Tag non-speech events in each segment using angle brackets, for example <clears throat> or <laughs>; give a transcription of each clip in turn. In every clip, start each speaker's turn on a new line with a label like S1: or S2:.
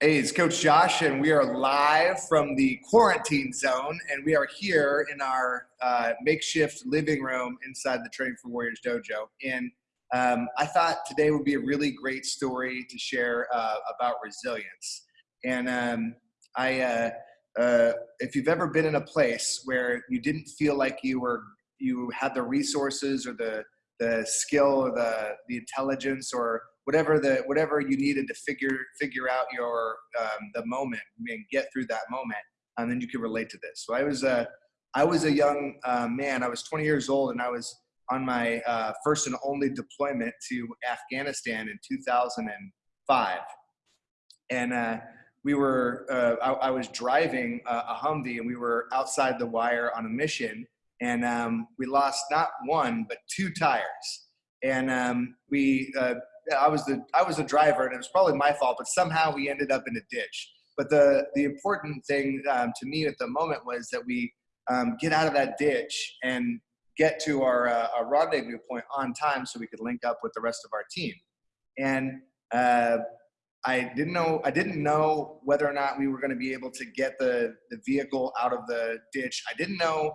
S1: Hey, it's Coach Josh, and we are live from the quarantine zone, and we are here in our uh, makeshift living room inside the Training for Warriors dojo. And um, I thought today would be a really great story to share uh, about resilience. And um, I, uh, uh if you've ever been in a place where you didn't feel like you were you had the resources or the the skill or the the intelligence or whatever the whatever you needed to figure figure out your um, the moment and get through that moment and then you can relate to this. So i was a i was a young uh, man. I was 20 years old and i was on my uh, first and only deployment to afghanistan in 2005 and uh, we were uh, I, I, was driving a, a humvee and we were outside the wire on a mission and um, we lost not one but two tires. And um, we uh, I was the I was the driver, and it was probably my fault. But somehow we ended up in a ditch. But the the important thing um, to me at the moment was that we um, get out of that ditch and get to our, uh, our rendezvous point on time, so we could link up with the rest of our team. And uh, I didn't know I didn't know whether or not we were going to be able to get the the vehicle out of the ditch. I didn't know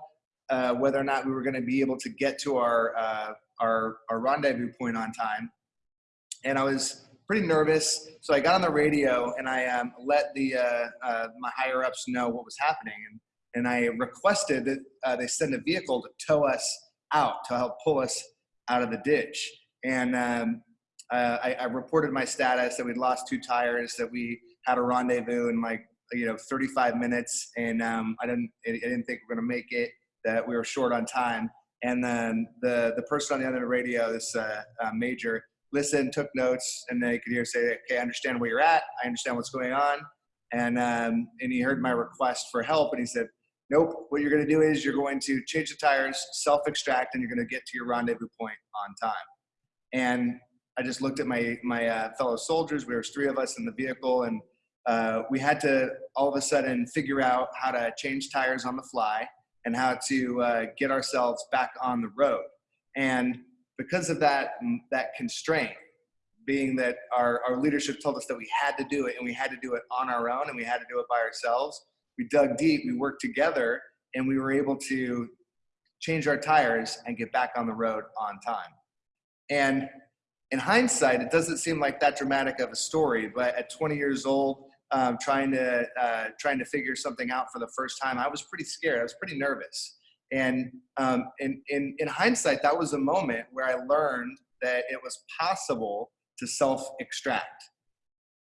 S1: uh, whether or not we were going to be able to get to our uh, our, our rendezvous point on time and I was pretty nervous. So I got on the radio and I um, let the uh, uh, my higher ups know what was happening, and and I requested that uh, they send a vehicle to tow us out to help pull us out of the ditch. And um, uh, I, I, reported my status that we'd lost two tires, that we had a rendezvous in like you know 35 minutes, and um, I didn't I didn't think we are gonna make it. That we were short on time. And then the the person on the other radio, this uh, uh, major, listened, took notes, and they could hear say, "Okay, I understand where you're at. I understand what's going on." And um, and he heard my request for help, and he said, "Nope. What you're going to do is you're going to change the tires, self-extract, and you're going to get to your rendezvous point on time." And I just looked at my my uh, fellow soldiers. we were three of us in the vehicle, and uh, we had to all of a sudden figure out how to change tires on the fly and how to uh, get ourselves back on the road. And because of that, that constraint, being that our, our leadership told us that we had to do it and we had to do it on our own and we had to do it by ourselves, we dug deep, we worked together, and we were able to change our tires and get back on the road on time. And in hindsight, it doesn't seem like that dramatic of a story, but at 20 years old, um, trying to uh, trying to figure something out for the first time, I was pretty scared. I was pretty nervous. And um, in, in, in hindsight, that was a moment where I learned that it was possible to self extract.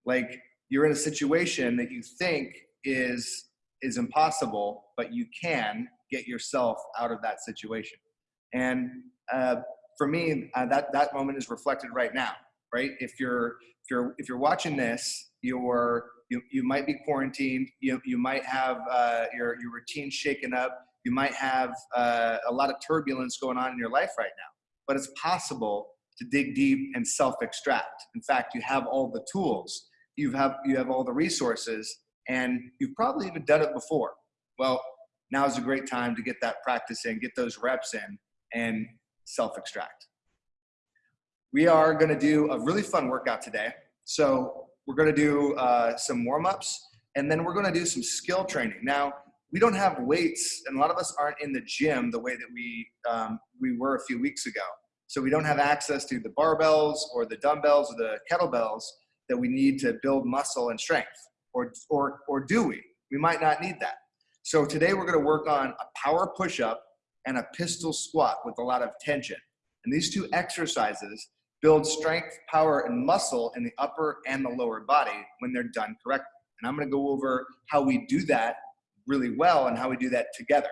S1: Like you're in a situation that you think is, is impossible, but you can get yourself out of that situation. And uh, for me, uh, that, that moment is reflected right now, right? If you're, if you're, if you're watching this, you're, you, you might be quarantined, you, you might have uh, your, your routine shaken up, you might have uh, a lot of turbulence going on in your life right now, but it's possible to dig deep and self-extract. In fact, you have all the tools, you have, you have all the resources, and you've probably even done it before. Well, now is a great time to get that practice in, get those reps in, and self-extract. We are gonna do a really fun workout today. So we're gonna do uh, some warm-ups, and then we're gonna do some skill training. Now, we don't have weights, and a lot of us aren't in the gym the way that we um, we were a few weeks ago. So we don't have access to the barbells or the dumbbells or the kettlebells that we need to build muscle and strength, or or or do we? We might not need that. So today we're going to work on a power push-up and a pistol squat with a lot of tension. And these two exercises build strength, power, and muscle in the upper and the lower body when they're done correctly. And I'm going to go over how we do that really well and how we do that together.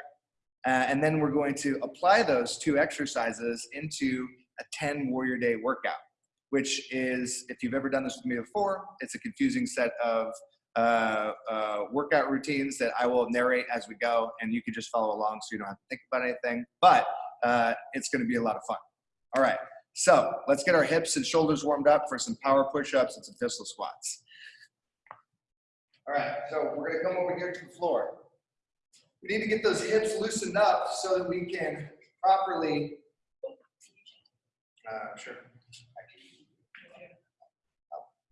S1: Uh, and then we're going to apply those two exercises into a 10 warrior day workout, which is, if you've ever done this with me before, it's a confusing set of uh, uh, workout routines that I will narrate as we go, and you can just follow along so you don't have to think about anything. But uh, it's going to be a lot of fun. All right, so let's get our hips and shoulders warmed up for some power push-ups and some pistol squats. All right, so we're to come over here to the floor. We need to get those hips loosened up so that we can properly, uh, sure.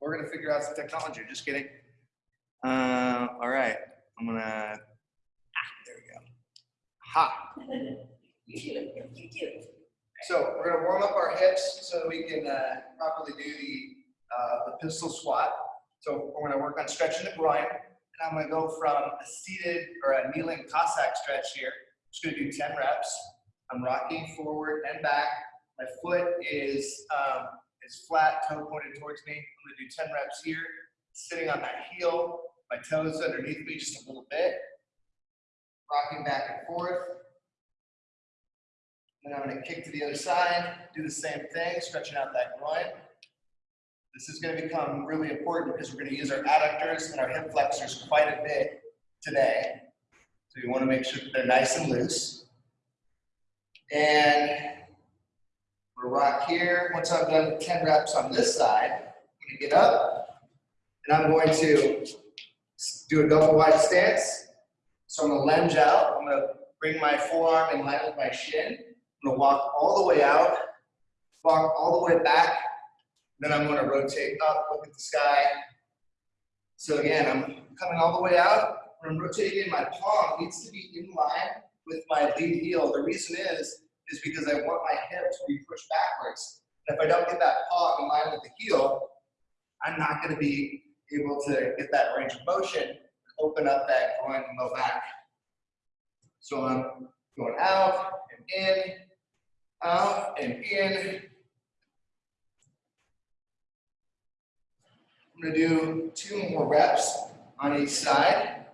S1: We're going to figure out some technology, just kidding. Uh, all right, I'm gonna, ah, there we go. Ha.
S2: You do it, you do it.
S1: So we're gonna warm up our hips so that we can uh, properly do the, uh, the pistol squat. So we're gonna work on stretching the groin. And I'm gonna go from a seated or a kneeling Cossack stretch here. Just gonna do 10 reps. I'm rocking forward and back. My foot is, um, is flat, toe pointed towards me. I'm gonna do 10 reps here, sitting on that heel, my toes underneath me just a little bit. Rocking back and forth. Then I'm gonna kick to the other side, do the same thing, stretching out that groin. This is gonna become really important because we're gonna use our adductors and our hip flexors quite a bit today. So you wanna make sure that they're nice and loose. And we'll rock here. Once I've done 10 reps on this side, I'm gonna get up and I'm going to do a double wide stance. So I'm gonna lunge out. I'm gonna bring my forearm in line with my shin. I'm gonna walk all the way out, walk all the way back, then I'm gonna rotate up, look at the sky. So again, I'm coming all the way out, when I'm rotating, my palm needs to be in line with my lead heel. The reason is, is because I want my hip to be pushed backwards. And if I don't get that palm in line with the heel, I'm not gonna be able to get that range of motion, open up that groin and low back. So I'm going out and in, out and in. I'm gonna do two more reps on each side.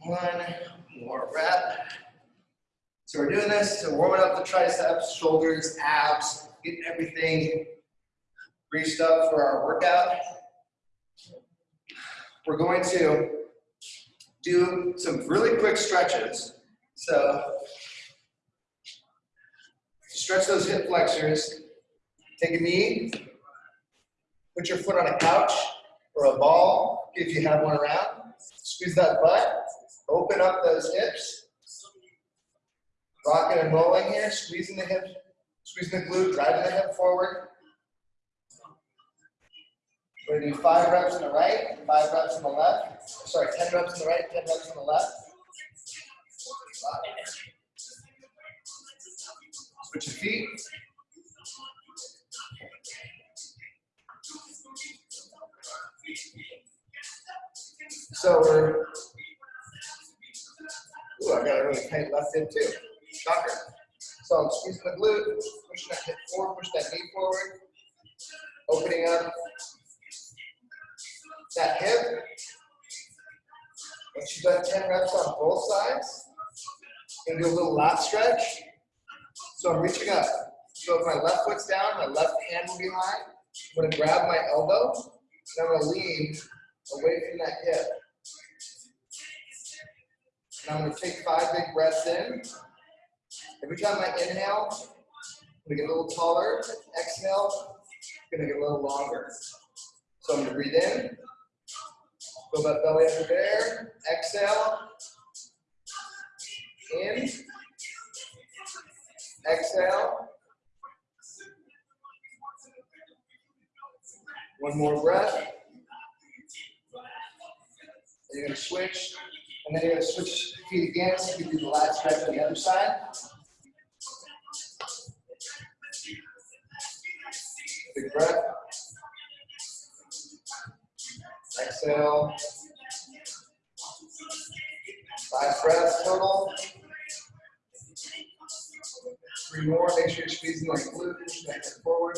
S1: One more rep. So we're doing this, to warming up the triceps, shoulders, abs, getting everything greased up for our workout. We're going to do some really quick stretches. So stretch those hip flexors. Take a knee, put your foot on a couch or a ball if you have one around. Squeeze that butt, open up those hips. Rocking and rolling here, squeezing the hip, squeezing the glute, driving the hip forward. We're gonna do five reps on the right, five reps on the left. Sorry, 10 reps on the right, 10 reps on the left. Switch your feet. So we're, ooh, I got a really tight left hip too. Shocker. So I'm squeezing the glute, pushing that hip forward, push that knee forward, opening up that hip. Once you've done 10 reps on both sides, gonna do a little lat stretch. So I'm reaching up. So if my left foot's down, my left hand will be high. I'm gonna grab my elbow, and I'm gonna lean away from that hip. And I'm gonna take five big breaths in. Every time I inhale, I'm gonna get a little taller. Exhale, I'm gonna get a little longer. So I'm gonna breathe in, Build that belly up there. Exhale. In. Exhale. One more breath. And you're going to switch. And then you're going to switch feet again so you can do the lat stretch on the other side. Big breath. Exhale. Five breaths total. Three more. Make sure you're squeezing like pushing that hip forward.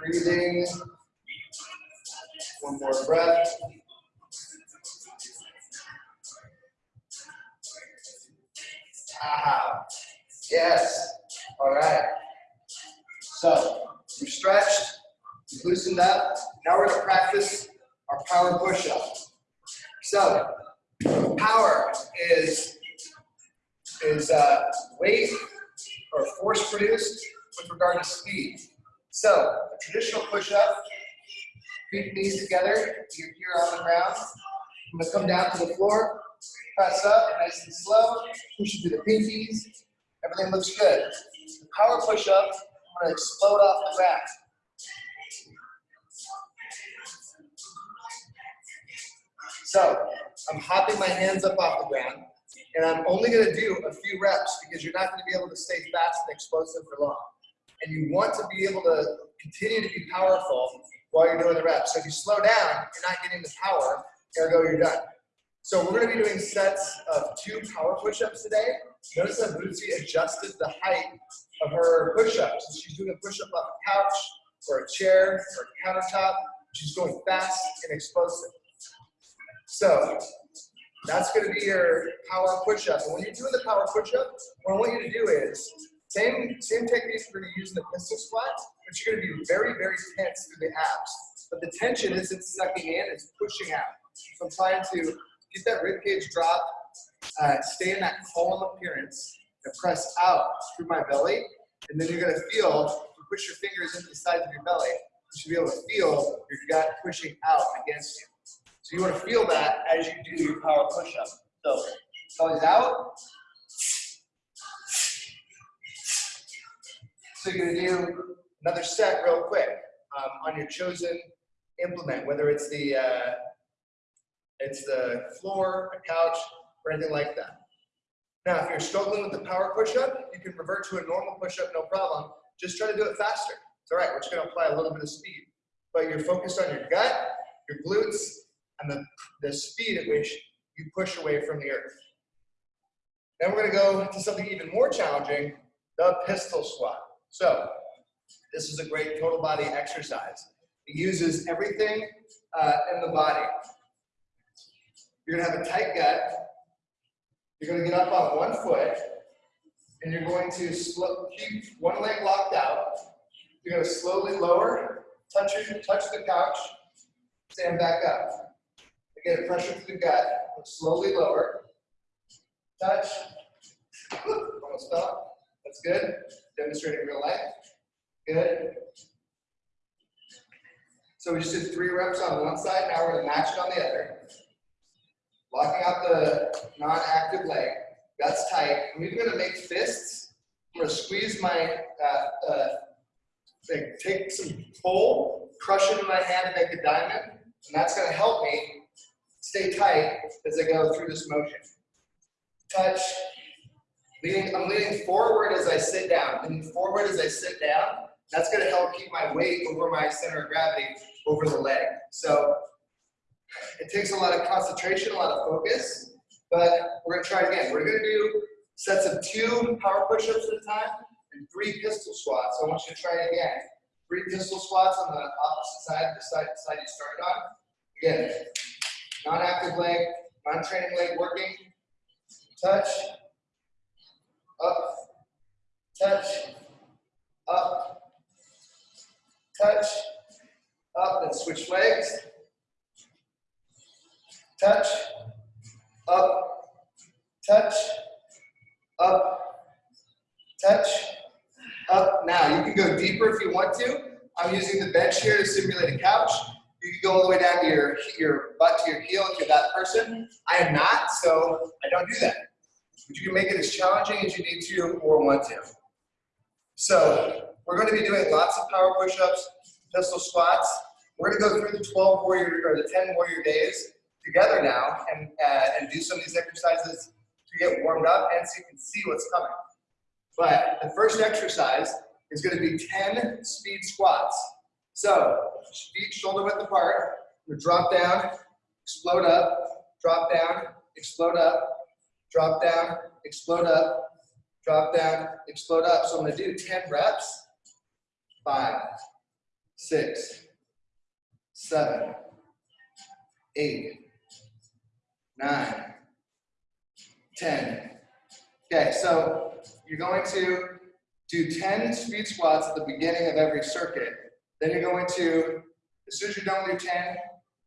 S1: Breathing. One more breath. Ah, yes. All right. So we stretched, we loosened up. Now we're going to practice our power push-up. So power is is uh, weight or force produced with regard to speed. So a traditional push-up, feet knees together, you're here on the ground. I'm to come down to the floor, press up nice and slow, push into the pinkies, Everything looks good. The power push-up, I'm gonna explode off the back. So, I'm hopping my hands up off the ground, and I'm only gonna do a few reps because you're not gonna be able to stay fast and explosive for long. And you want to be able to continue to be powerful while you're doing the reps. So if you slow down, you're not getting the power, ergo you're done. So we're gonna be doing sets of two power push-ups today. Notice that Bootsy adjusted the height of her push-ups. She's doing a push-up off a couch, or a chair, or a countertop. She's going fast and explosive. So that's gonna be your power push-up. And when you're doing the power push-up, what I want you to do is, same, same technique we're gonna use in the pistol squat, but you're gonna be very, very tense through the abs. But the tension isn't sucking in, it's pushing out. So I'm trying to get that rib cage drop, uh, stay in that column appearance, and press out through my belly. And then you're gonna feel, if you push your fingers into the sides of your belly, you should be able to feel your gut pushing out against you. So you wanna feel that as you do your power push-up. So, belly's out. So you're gonna do another set real quick um, on your chosen implement, whether it's the uh, it's the floor, a couch, or anything like that. Now, if you're struggling with the power push-up, you can revert to a normal push-up, no problem. Just try to do it faster. It's all right, we're just gonna apply a little bit of speed. But you're focused on your gut, your glutes, and the, the speed at which you push away from the earth. Then we're gonna go to something even more challenging, the pistol squat. So, this is a great total body exercise. It uses everything uh, in the body. You're gonna have a tight gut. You're gonna get up on one foot, and you're going to keep one leg locked out. You're gonna slowly lower, touch your, touch the couch, stand back up. Again, pressure through the gut. Slowly lower, touch. <laughs> Almost fell. That's good. Demonstrating real life. Good. So we just did three reps on one side. Now we're gonna match it on the other. Locking out the non-active leg. Guts tight. I'm even gonna make fists. I'm gonna squeeze my, uh, uh, like take some pull, crush it in my hand and make a diamond. And that's gonna help me stay tight as I go through this motion. Touch. Leaning, I'm leaning forward as I sit down. Leaning forward as I sit down. That's gonna help keep my weight over my center of gravity over the leg. So it takes a lot of concentration, a lot of focus, but we're gonna try again. We're gonna do sets of two power push-ups at a time and three pistol squats. I want you to try it again. Three pistol squats on the opposite side, the side, the side you started on. Again, non-active leg, non-training leg working. Touch, up, touch, up, touch, up, and switch legs. Touch, up, touch, up, touch, up. Now, you can go deeper if you want to. I'm using the bench here to simulate a couch. You can go all the way down to your, your butt to your heel if you're that person. I am not, so I don't do that. But you can make it as challenging as you need to or want to. So, we're going to be doing lots of power push-ups, pistol squats. We're going to go through the 12 warrior or the 10 warrior days together now and, uh, and do some of these exercises to get warmed up and so you can see what's coming. But the first exercise is going to be 10 speed squats. So feet shoulder width apart. We drop down, explode up, drop down, explode up, drop down, explode up, drop down, explode up. So I'm to do 10 reps. Five, six, seven, eight, nine, 10. Okay, so you're going to do 10 speed squats at the beginning of every circuit. Then you're going to, as soon as you're done with your 10,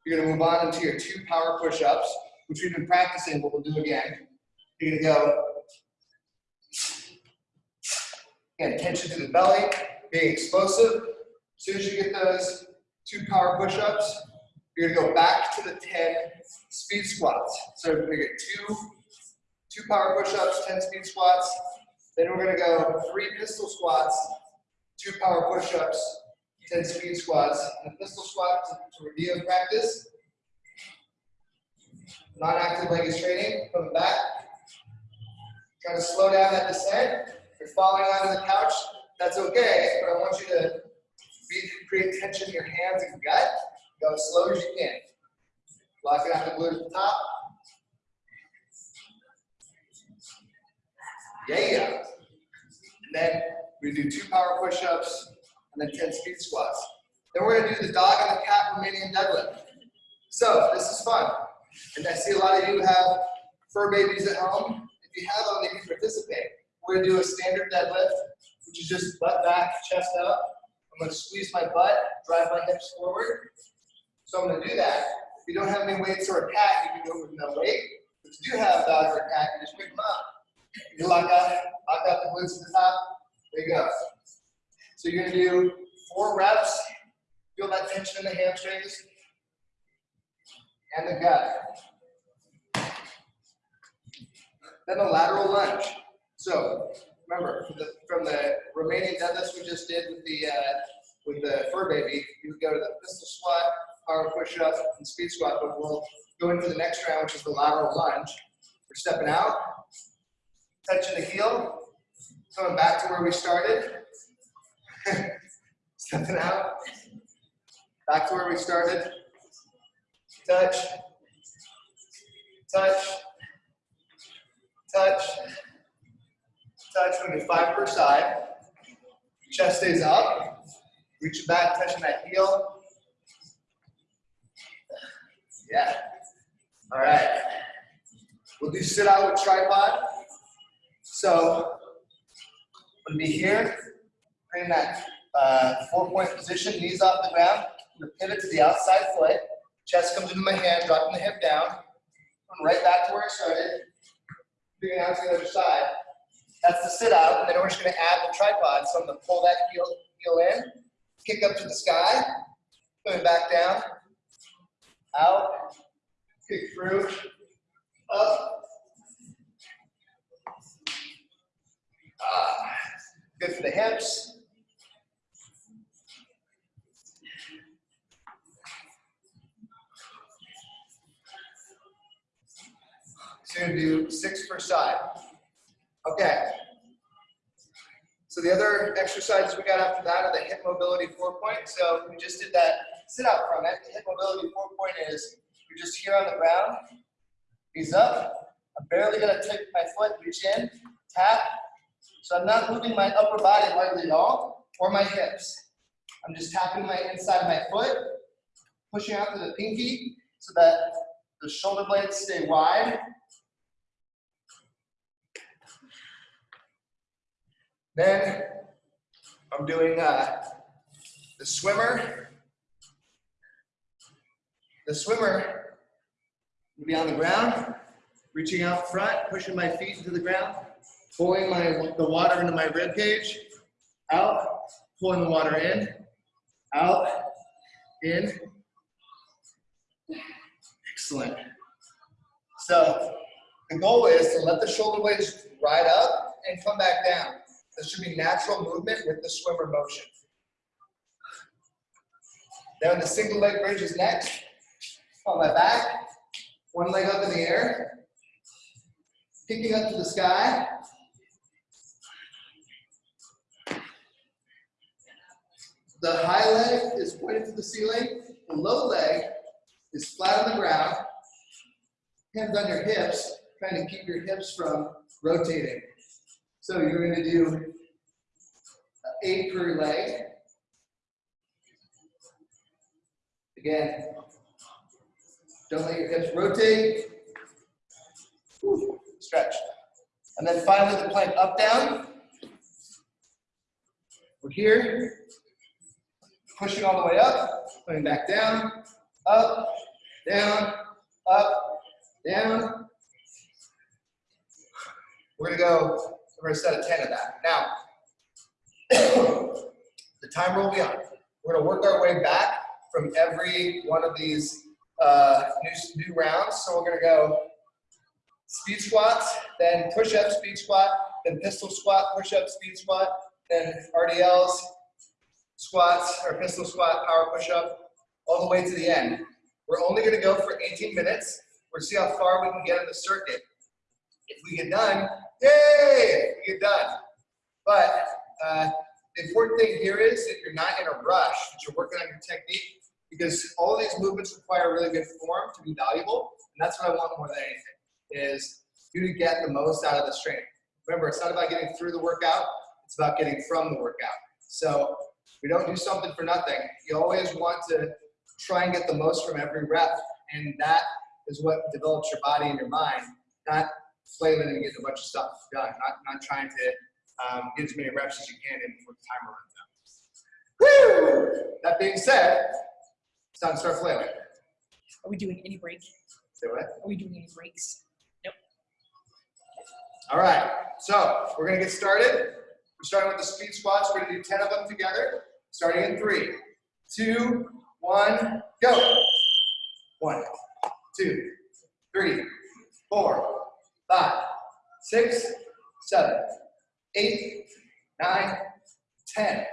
S1: you're gonna move on into your two power push-ups, which we've been practicing, but we'll do again. You're gonna go, again, tension to the belly, being explosive. As soon as you get those two power push-ups, you're gonna go back to the 10 speed squats. So we're gonna get two, two power push-ups, 10 speed squats, Then we're gonna go three pistol squats, two power push-ups, 10 speed squats. And the pistol squat to, to review and practice. Non-active leg is training, coming back. Try to slow down that descent. If you're falling onto the couch, that's okay, but I want you to be, create tension in your hands and gut. Go as slow as you can. Locking out the glute at the top. Yeah. And then we do two power push-ups and then 10 speed squats. Then we're gonna do the dog and the cat Romanian deadlift. So this is fun. And I see a lot of you have fur babies at home. If you have them, they can participate. We're gonna do a standard deadlift, which is just butt back, chest up. I'm gonna squeeze my butt, drive my hips forward. So I'm gonna do that. If you don't have any weights or a cat, you can do it with no weight. If you do have a dog or a cat, you just pick them up. You lock out, lock out the glutes at the top. There you go. So you're gonna do four reps. Feel that tension in the hamstrings and the gut. Then the lateral lunge. So remember, from the, from the Romanian deadlifts we just did with the uh, with the fur baby, you would go to the pistol squat, power push up, and speed squat. But we'll go into the next round, which is the lateral lunge. We're stepping out, touching the heel, coming back to where we started. Stepping out, back to where we started. Touch, touch, touch, touch. We're going to do five per side. Chest stays up. Reach back, touching that heel. Yeah. All right. We'll do sit out with tripod. So, I'm gonna be here, in that uh, four point position, knees off the ground. I'm gonna pivot to the outside foot. Chest comes into my hand, dropping the hip down. Come right back to where I started. Moving out to the other side. That's the sit out, and then we're just gonna add the tripod. So I'm gonna pull that heel, heel in, kick up to the sky, coming back down, out, kick through, up. Ah, good for the hips. So you're gonna do six per side. Okay. So the other exercises we got after that are the hip mobility four point. So we just did that sit out from it. The hip mobility four point is you're just here on the ground, knees up. I'm barely gonna take my foot, reach in, tap. So I'm not moving my upper body hardly at all, or my hips. I'm just tapping my inside of my foot, pushing out to the pinky so that the shoulder blades stay wide. Then I'm doing uh, the swimmer. The swimmer will be on the ground, reaching out front, pushing my feet into the ground, pulling my the water into my rib cage, out, pulling the water in, out, in. Excellent. So the goal is to let the shoulder blades ride up and come back down. This should be natural movement with the swimmer motion. Then the single leg bridge is next. On my back, one leg up in the air, kicking up to the sky. The high leg is pointed to the ceiling. The low leg is flat on the ground. Hands on your hips, trying to keep your hips from rotating. So you're going to do eight per leg. Again, don't let your hips rotate. Stretch. And then finally the plank up, down. We're here. Pushing all the way up, coming back down, up, down, up, down. We're gonna go, we're gonna set a 10 of that. Now, <coughs> the will be on. We're gonna work our way back from every one of these uh, new, new rounds. So we're gonna go speed squats, then push up, speed squat, then pistol squat, push-up, speed squat, then RDLs, squats, or pistol squat, power push-up, all the way to the end. We're only gonna go for 18 minutes. We're see how far we can get on the circuit. If we get done, yay, we get done. But uh, the important thing here is that you're not in a rush, that you're working on your technique, because all these movements require really good form to be valuable, and that's what I want more than anything, is you to get the most out of this training. Remember, it's not about getting through the workout, it's about getting from the workout. So we don't do something for nothing. You always want to try and get the most from every rep, and that is what develops your body and your mind, not flailing and getting a bunch of stuff done, not, not trying to um, get as many reps as you can in before the timer runs out. Woo! That being said, it's time to start flailing.
S3: Are we doing any break?
S1: Say what?
S3: Are we doing any breaks? Nope.
S1: All right, so we're gonna get started. We're starting with the speed squats. We're gonna do 10 of them together, starting in three, two, one, go. One, two, three, four, five, six, seven, eight, nine, 10.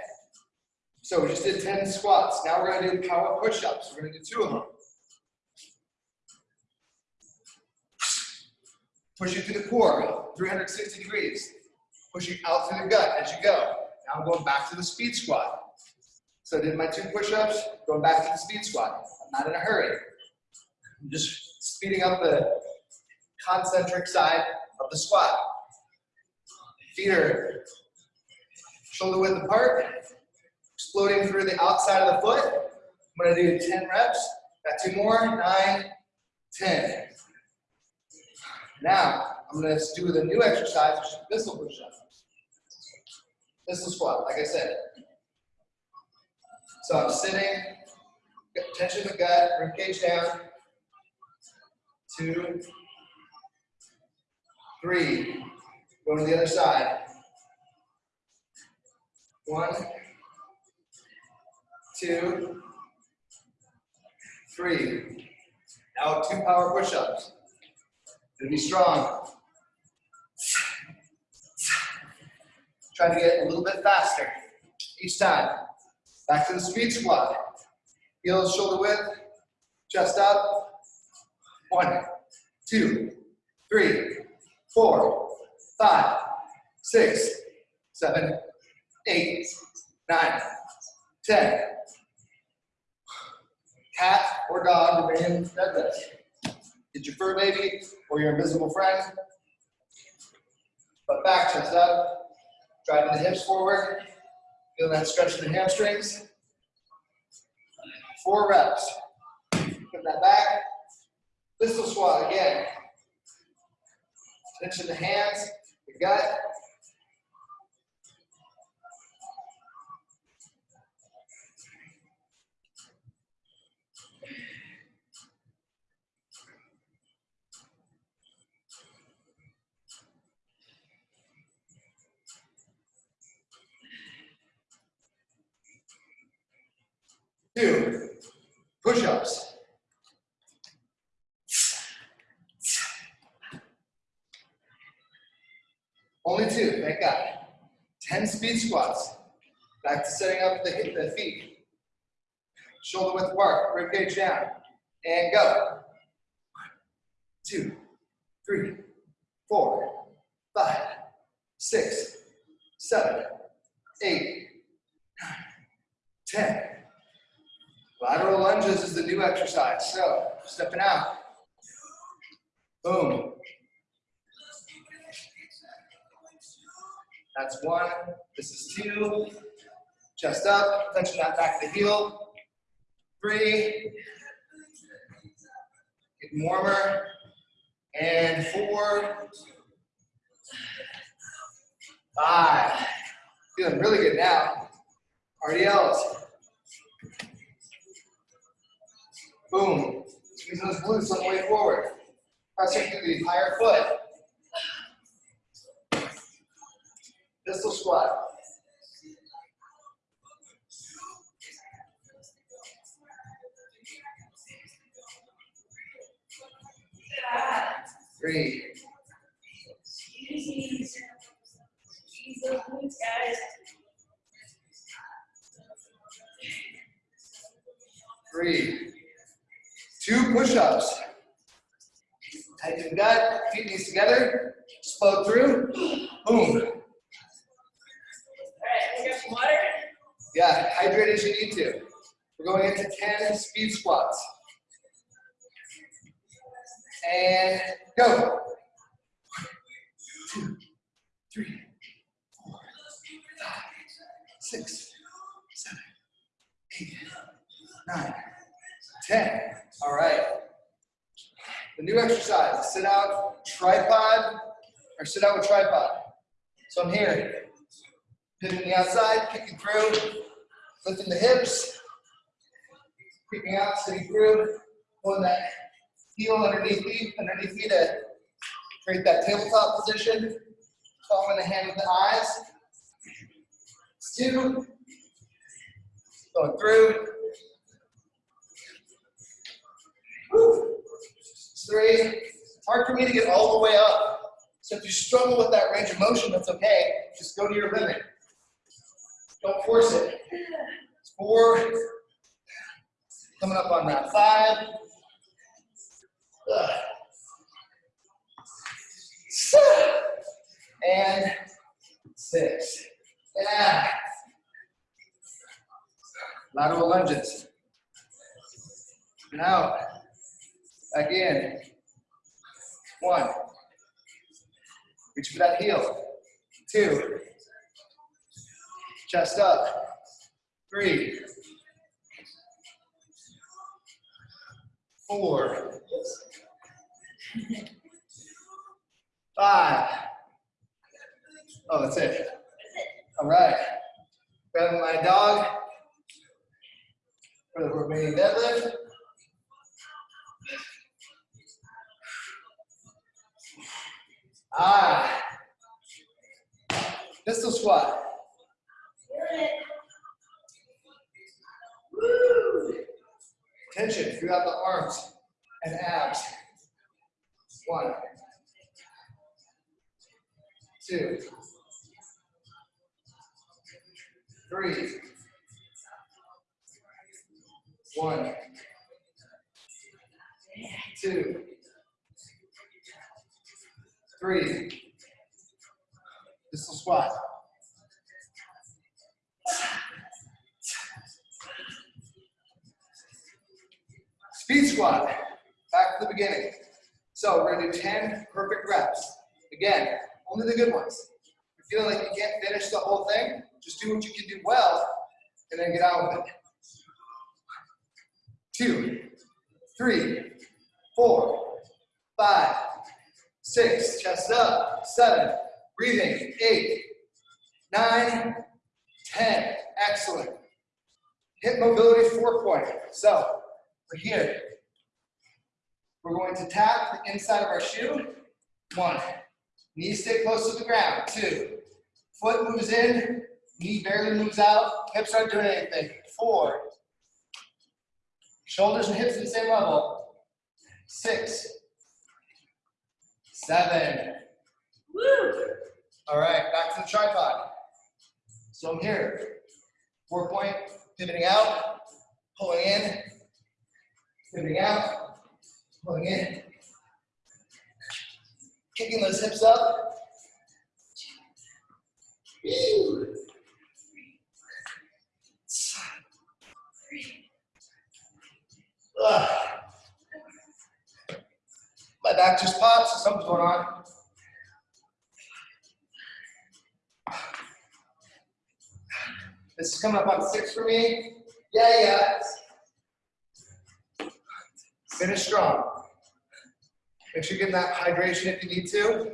S1: So we just did 10 squats. Now we're gonna do power push-ups. We're gonna do two of them. Pushing through the core, 360 degrees. Pushing out through the gut as you go. Now I'm going back to the speed squat. So I did my two push-ups, going back to the speed squat. I'm not in a hurry. I'm just speeding up the concentric side of the squat. Feet are shoulder width apart, exploding through the outside of the foot. I'm gonna do 10 reps. Got two more, nine, 10. Now, I'm gonna do the new exercise, which is pistol push-up. Pistol squat, like I said. So I'm sitting, tension in the gut, ribcage down. Two, three. Going to the other side. One, two, three. Now two power push-ups. Gonna be strong. Try to get a little bit faster each time. Back to the speed squat. Heels shoulder width, chest up. One, two, three, four, five, six, seven, eight, nine, ten. Cat or dog Romanian deadlift. Get your fur baby or your invisible friend. But back, chest up. Driving the hips forward. Feel that stretch in the hamstrings. Four reps. Put that back. Pistol squat again. Tension the hands, the gut. Two, push-ups. Only two, thank God. 10 speed squats. Back to setting up the, hip, feet. Shoulder width apart, ribcage down. And go. One, two, three, four, five, six, seven, eight, nine, ten. Lateral lunges is the new exercise. So, stepping out. Boom. That's one. This is two. Chest up, touching that back to the heel. Three. Getting warmer. And four. Five. Feeling really good now. RDLs. Boom. Squeeze those glutes on the way forward. Pressing through the entire foot. Pistol squat. Three.
S2: Squeeze those glutes, guys.
S1: Three. Two push-ups. Tighten the gut, feet knees together, slow through, boom.
S2: Water.
S1: Yeah, hydrate as you need to. We're going into 10 speed squats. And go. Two, three, four, five, six, seven, eight, nine, ten. All right. The new exercise, sit out tripod or sit out with tripod. So I'm here, pivoting the outside, kicking through, lifting the hips, creeping out, sitting through, pulling that heel underneath me, underneath me to create that tabletop position, following the hand with the eyes. Two, going through. Three. Hard for me to get all the way up. So if you struggle with that range of motion, that's okay. Just go to your limit. Don't force it. Four. Coming up on that five. And six. Yeah. Lateral lunges. And out. Back in. One. Reach for that heel. Two. Chest up. Three. Four. Five. Oh, that's it. All right. Grab my dog for the Romanian deadlift. Ah. Pistol squat.
S2: Feel it.
S1: Woo. Tension throughout the arms and abs. One, two, three, one, two, three. Pistol squat. Speed squat, back to the beginning. So we're gonna do 10 perfect reps. Again, only the good ones. If you feel like you can't finish the whole thing, just do what you can do well and then get out with it. Two, three, four, five, six, chest up, seven, breathing, eight, nine, ten. Excellent. Hip mobility four point. So we're here. We're going to tap the inside of our shoe. One. Knees stay close to the ground. Two. Foot moves in. Knee barely moves out. Hips aren't doing anything. Four. Shoulders and hips at the same level. Six. Seven.
S2: Woo!
S1: All right, back to the tripod. So I'm here. Four point, pivoting out, pulling in, pivoting out, pulling in. Kicking those hips up. My back just popped, so something's going on. This is coming up on six for me. Yeah, yeah. Finish strong. Make sure you're getting that hydration if you need to.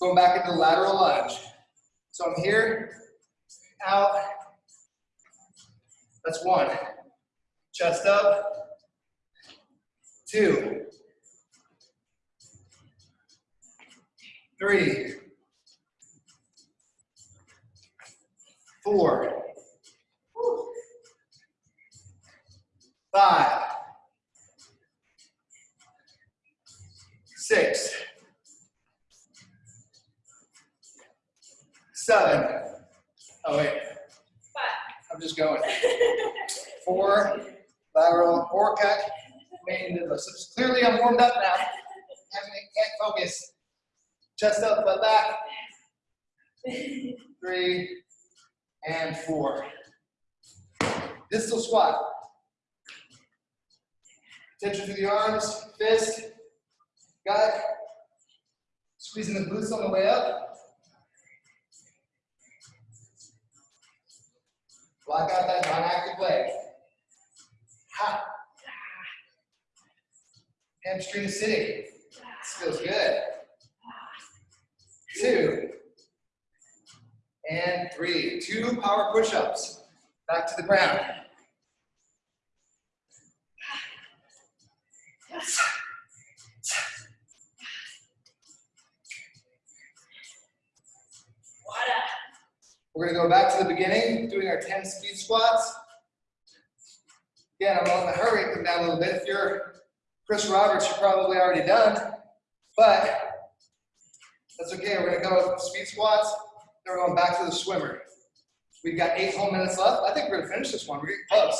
S1: Going back into lateral lunge. So I'm here, out. That's one. Chest up. Two. Three. Four. Five. Six. seven. Oh wait,
S2: Five.
S1: I'm just going. Four, lateral, four cut, main middle. So clearly I'm warmed up now. Having can't focus. Chest up, butt back. Three and four. Pistol squat. Tension through the arms, fist, gut. Squeezing the glutes on the way up. Block out that non-active leg. Ha. Hamstring sitting. This feels good. Two. And three. Two power push-ups. Back to the ground.
S2: Water.
S1: We're gonna go back to the beginning, doing our 10 speed squats. Again, I'm on the hurry, come down a little bit. If you're Chris Roberts, you're probably already done, but that's okay. We're gonna go speed squats, then we're going back to the swimmer. We've got eight whole minutes left. I think we're gonna finish this one. We're getting close.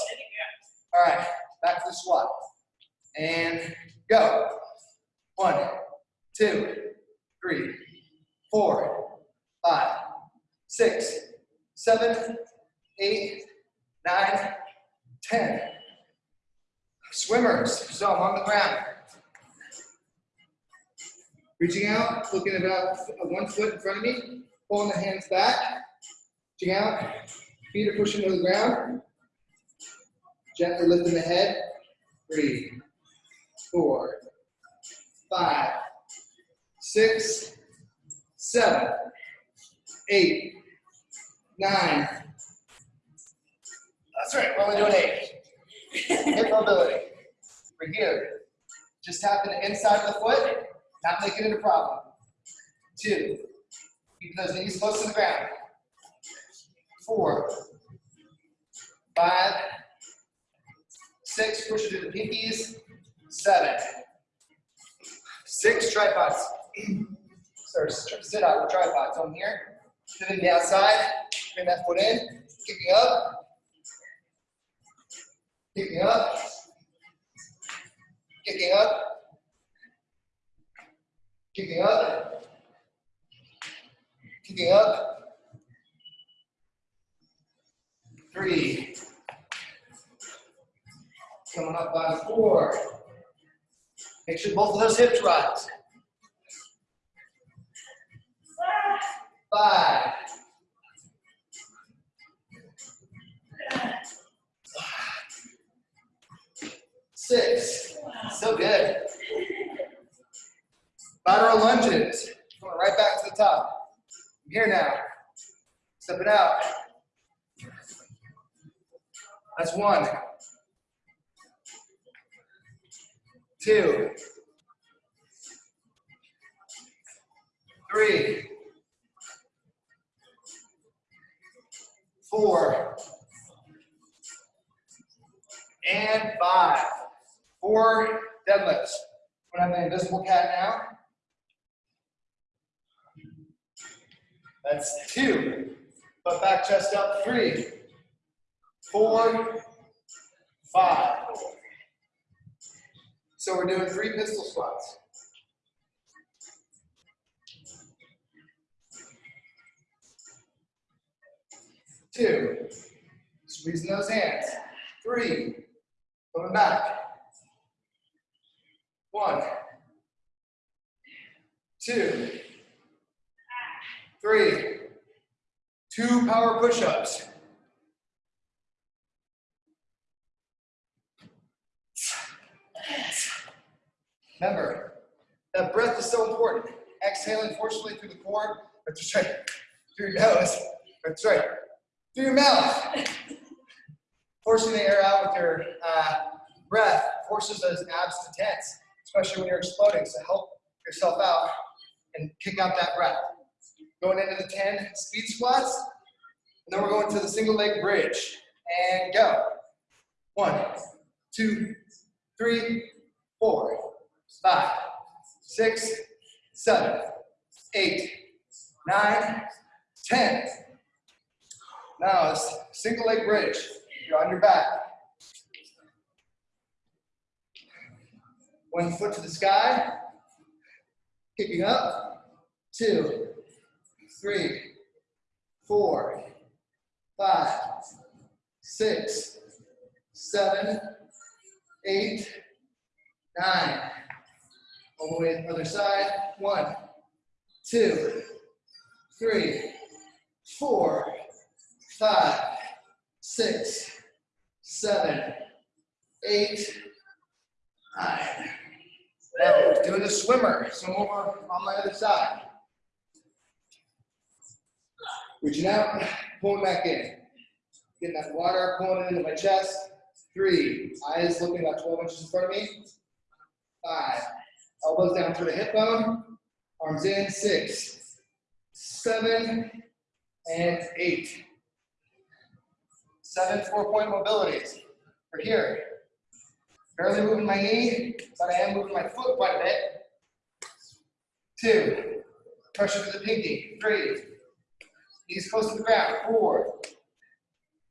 S1: All right, back to the squat. And go. One, two, three, four, five, six, seven, eight, nine, ten. Swimmers, so I'm on the ground. Reaching out, looking about one foot in front of me, pulling the hands back, reaching out, feet are pushing to the ground. Gently lifting the head. Three, four, five, six, seven, eight, nine. That's right, we're only doing eight. Hip mobility. We're here. Just tapping the inside of the foot, not making it a problem. Two. Keep those knees close to the ground. Four. Five. Six, push it to the pinkies. Seven. Six tripods. Sorry, sit out with tripods on here. Sitting the outside, bring that foot in, kicking up, kicking up, kicking up, kicking up, kicking up. Three. Coming up by four. Make sure both of those hips rise. Five. Six. So good. Lateral lunges. Going right back to the top. I'm here now. Step it out. That's one. Two. Three. Four. And five. Four deadlifts. When I'm the invisible cat now. That's two. Butt back, chest up. three, four, five. So we're doing three pistol squats. Two. Squeezing those hands. Three. Coming back. One. Two. Power push-ups. Remember, that breath is so important. Exhaling forcefully through the core, that's right, through your nose, that's right, through your mouth. Forcing the air out with your uh, breath forces those abs to tense, especially when you're exploding. So help yourself out and kick out that breath. Going into the 10 speed squats, and then we're going to the single leg bridge. And go. One, two, three, four, five, six, seven, eight, nine, ten. Now, single leg bridge. You're on your back. One foot to the sky. Kicking up. Two, three, four, five, six, seven, eight, nine. All the way to the other side. One, two, three, four, five, six, seven, eight, nine. Now doing the swimmer. So I'm over on my other side. Reaching out, pulling back in. Getting that water, pulling it into my chest. Three, eyes looking about 12 inches in front of me. Five, elbows down to the hip bone, arms in. Six, seven, and eight. Seven four-point mobilities. We're here. Barely moving my knee, but I am moving my foot quite a bit. Two, pressure to the pinky. Three, knees close to the ground. Four,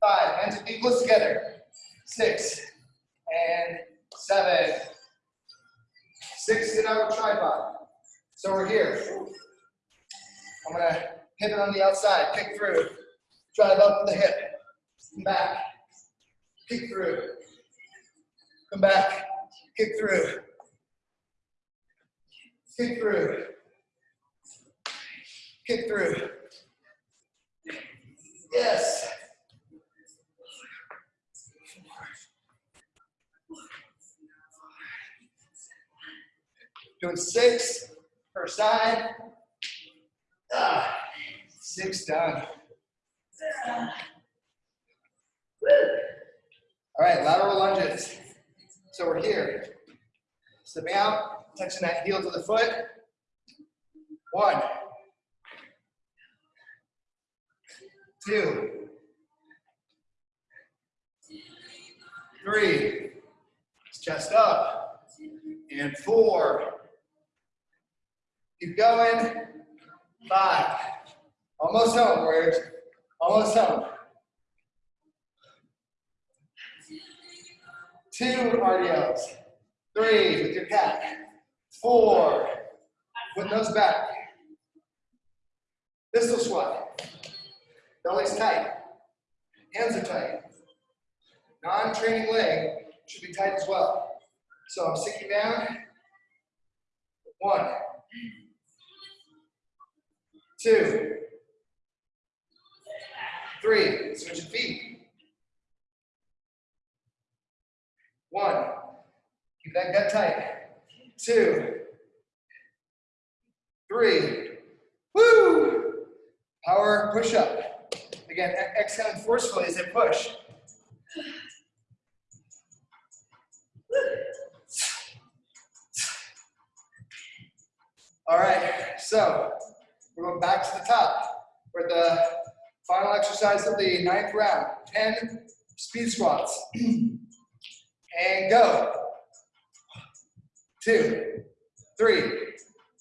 S1: five, hands and feet close together. Six, and seven. Six, out of tripod. So we're here. I'm gonna pivot on the outside, kick through, drive up the hip, back, kick through, come back, kick through, kick through, kick through. Yes. Doing six per side. Ah, six done. All right, lateral lunges. So we're here. Stepping out, touching that heel to the foot. One. Two. Three. Chest up. And four. Keep going. Five. Almost home, Warriors. Almost home. Two RDLs. Three with your cat. Four. With nose back. Pistol squat. Belly's tight. Hands are tight. Non-training leg should be tight as well. So I'm sinking down. one, two, three, Switch your feet. One. Keep that gut tight. Two. Three. Woo! Power push up. Again, exhaling forcefully as I push. All right, so we're going back to the top for the final exercise of the ninth round. 10 speed squats. <clears throat> and go. Two, three,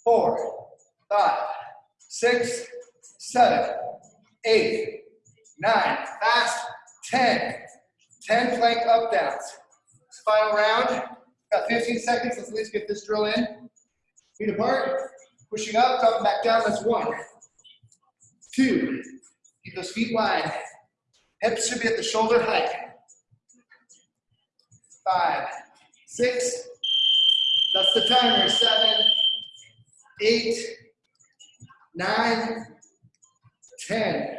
S1: four, five, six, seven, eight, nine, fast, 10. 10 plank up downs. Final round, got 15 seconds, let's at least get this drill in. Feet apart, pushing up, dropping back down, that's one. Two, keep those feet wide. Hips should be at the shoulder height. Five, six, that's the timer, seven, eight, nine, ten.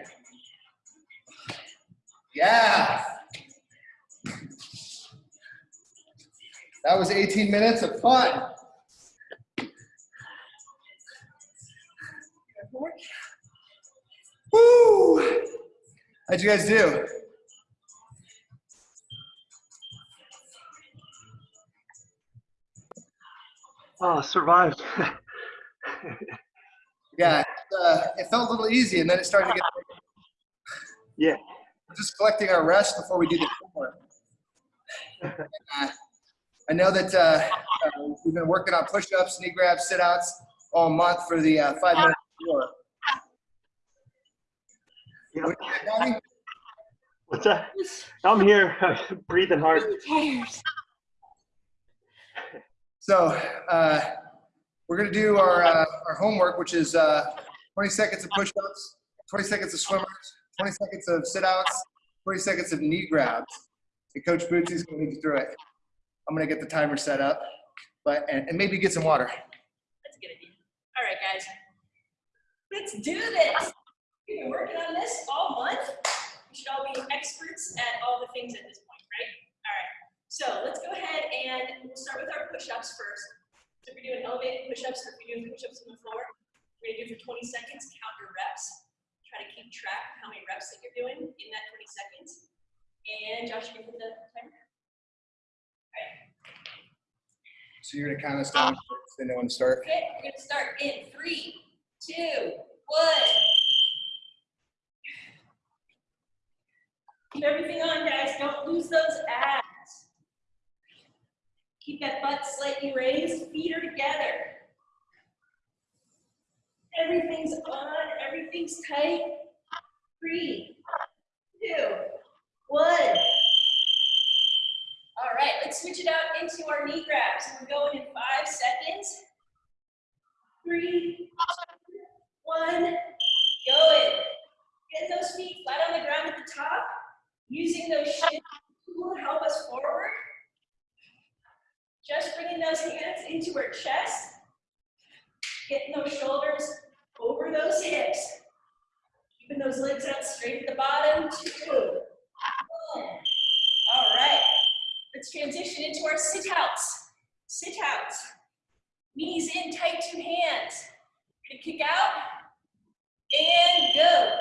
S1: Yeah. That was 18 minutes of fun. Woo! How'd you guys do?
S4: Oh, survived. <laughs>
S1: Yeah, uh, it felt a little easy, and then it started to get. <laughs>
S4: Yeah.
S1: We're just collecting our rest before we do the homework. Uh, I know that uh, uh, we've been working on push-ups, knee grabs, sit-outs all month for the uh, five minute tour.
S4: Yeah.
S1: What you got, Donnie?
S4: What's that? I'm here, <laughs> breathing hard.
S1: So uh, we're gonna do our uh, our homework, which is uh, 20 seconds of push-ups, 20 seconds of swimmers, 20 seconds of sit-outs, 20 seconds of knee grabs. And Coach Bootsy's gonna lead you through it. I'm gonna get the timer set up, but and, and maybe get some water.
S3: That's a good idea. All right, guys. Let's do this. We've been working on this all month. We should all be experts at all the things at this point. So let's go ahead and we'll start with our push-ups first. So if we're doing elevated push-ups, or if we're doing push-ups on the floor, we're gonna do for 20 seconds, count your reps. Try to keep track of how many reps that you're doing in that 20 seconds. And Josh, you can put the timer.
S1: So you're gonna count us down. Then no one start.
S3: Okay, we're gonna start in three, two, one. Keep everything on, guys. Don't lose those abs. Keep that butt slightly raised. Feet are together. Everything's on. Everything's tight. Three, two, one. All right, let's switch it out into our knee grabs. We're going in five seconds. Three, one, going. Get those feet flat on the ground at the top. Using those shins to help us forward. Just bringing those hands into our chest. Getting those shoulders over those hips. Keeping those legs out straight at the bottom. Two. All right. Let's transition into our sit outs. Sit outs. Knees in, tight two hands. Gonna kick out and go.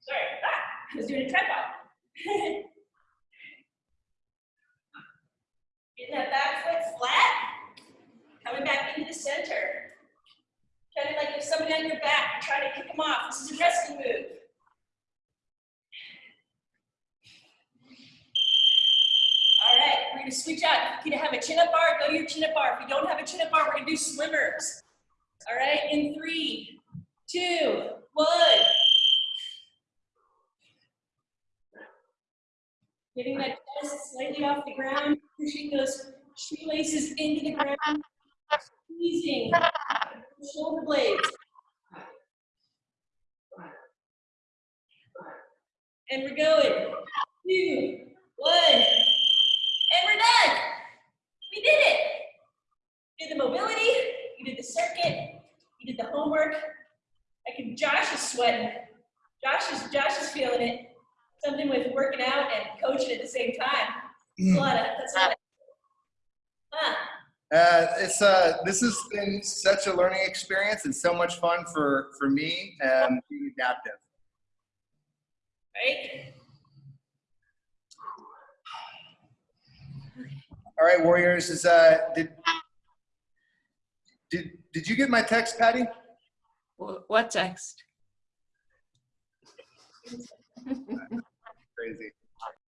S3: Sorry, ah, I was doing a tripod. <laughs> Getting that back foot flat. Coming back into the center. Kind of like if somebody on your back, try to kick them off. This is a rescue move. All right, we're gonna switch out. You have a chin-up bar, go to your chin-up bar. If you don't have a chin-up bar, we're gonna do swimmers. All right, in three, two, one. Getting that chest slightly off the ground, pushing those shoelaces into the ground, squeezing shoulder blades. And we're going. Two, one, and we're done. We did it. Did the mobility, you did the circuit, you did the homework. I can, Josh is sweating. Josh is, Josh is feeling it. Something with working out and coaching at the same time. That's a lot of, that's a lot of, huh.
S1: Uh, it's uh, this has been such a learning experience and so much fun for for me um, being adaptive.
S3: right?
S1: All right, Warriors. Is uh, did did did you get my text, Patty?
S5: What text? <laughs>
S1: Crazy.